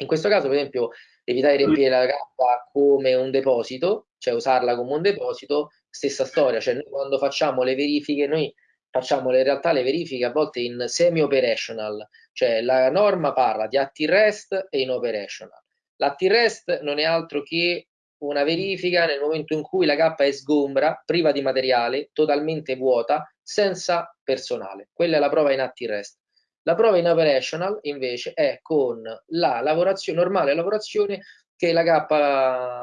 In questo caso, per esempio, evitare di riempire la cappa come un deposito, cioè usarla come un deposito, stessa storia, cioè noi quando facciamo le verifiche, noi facciamo in realtà le verifiche a volte in semi-operational, cioè la norma parla di atti rest e in operational. L'atti rest non è altro che una verifica nel momento in cui la cappa è sgombra, priva di materiale, totalmente vuota, senza personale. Quella è la prova in atti rest. La prova in operational invece è con la lavorazione, normale lavorazione che la K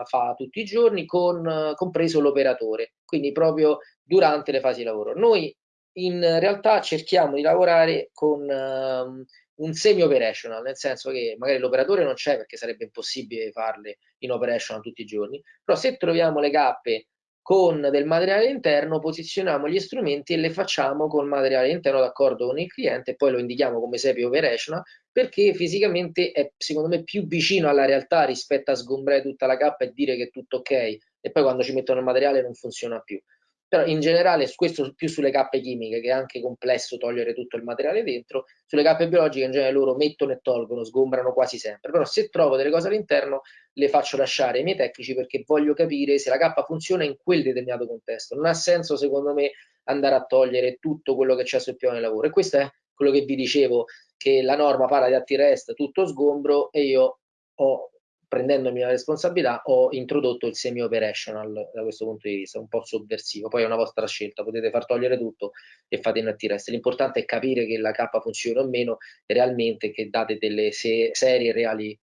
fa tutti i giorni, con, compreso l'operatore, quindi proprio durante le fasi di lavoro. Noi in realtà cerchiamo di lavorare con um, un semi-operational, nel senso che magari l'operatore non c'è perché sarebbe impossibile farle in operational tutti i giorni, però se troviamo le cappe con del materiale interno posizioniamo gli strumenti e le facciamo con materiale interno d'accordo con il cliente e poi lo indichiamo come SEPI operational perché fisicamente è secondo me più vicino alla realtà rispetto a sgombrare tutta la cappa e dire che è tutto ok e poi quando ci mettono il materiale non funziona più però in generale questo più sulle cappe chimiche che è anche complesso togliere tutto il materiale dentro sulle cappe biologiche in genere loro mettono e tolgono sgombrano quasi sempre. Però se trovo delle cose all'interno le faccio lasciare ai miei tecnici perché voglio capire se la cappa funziona in quel determinato contesto. Non ha senso secondo me andare a togliere tutto quello che c'è sul piano di lavoro. E questo è quello che vi dicevo che la norma parla di atti rest tutto sgombro e io ho prendendomi la responsabilità, ho introdotto il semi-operational da questo punto di vista, un po' sovversivo. Poi è una vostra scelta, potete far togliere tutto e fate in rest. L'importante è capire che la K funziona o meno realmente, che date delle se serie reali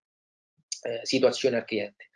eh, situazioni al cliente.